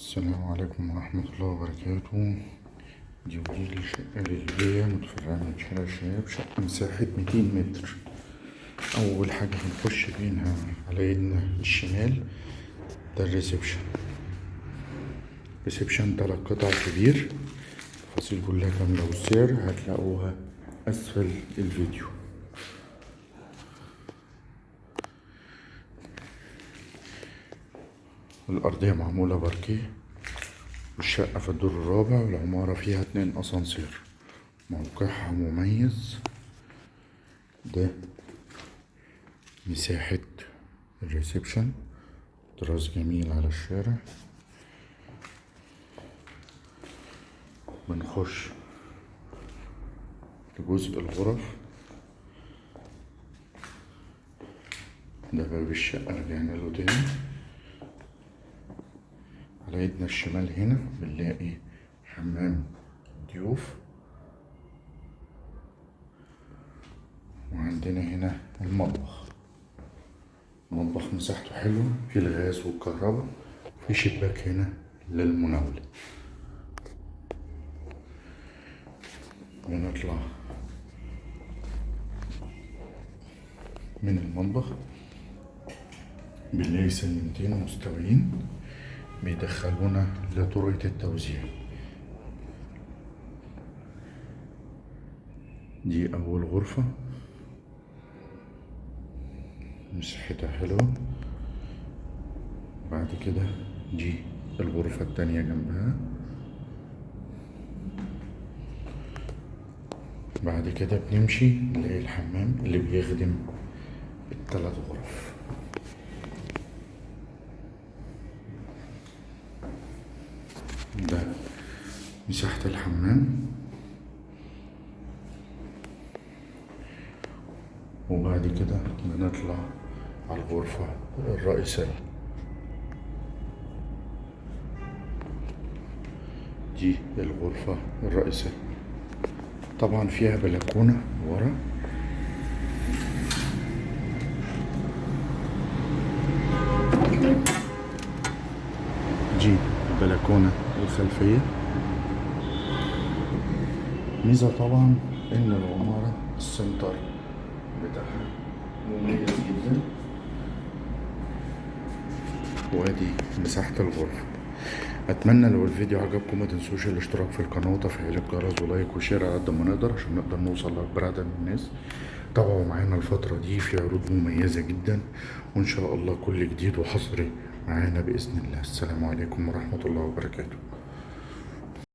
السلام عليكم ورحمة الله وبركاته. دي ودي الشقة اللي متفرعة من شارع الشباب شقة مساحة ميتين متر. أول حاجة هنخش بينها على ايدنا الشمال ده ال reception. reception تلات قطع كبير. التفاصيل كلها كاملة والسعر هتلاقوها أسفل الفيديو. الأرضية معمولة باركيه والشقة في الدور الرابع والعمارة فيها اتنين أسانسير موقعها مميز. ده مساحة الريسبشن طراز جميل على الشارع. بنخش لجزء الغرف. ده باب الشقة رجعنا له تاني. على ايدنا الشمال هنا بنلاقي حمام ضيوف. وعندنا هنا المطبخ. المطبخ مساحته حلوة في الغاز والكهرباء في شباك هنا للمناولة. ونطلع من المطبخ. بنلاقي سلمتين مستويين. بيدخلونا لطرقة التوزيع. دي أول غرفة. مساحتها حلوة. بعد كده دي الغرفة التانية جنبها. بعد كده بنمشي نلاقي الحمام اللي بيخدم التلات غرف. ده مساحة الحمام. وبعد كده بنطلع على الغرفة الرئيسية. دي الغرفة الرئيسية. طبعا فيها بلكونة ورا. دي البلكونة الخلفية ميزة طبعا إن العمارة السنتر بتاعها مميز جدا. وأدي مساحة الغرفة أتمنى لو الفيديو عجبكم ما تنسوش الاشتراك في القناة وتفعيل الجرس و like و share على قد ما نقدر عشان نقدر نوصل لأكبر عدد من الناس. تابعوا معانا الفترة دي في عروض مميزة جدا وإن شاء الله كل جديد وحصري معانا بإذن الله. السلام عليكم ورحمة الله وبركاته.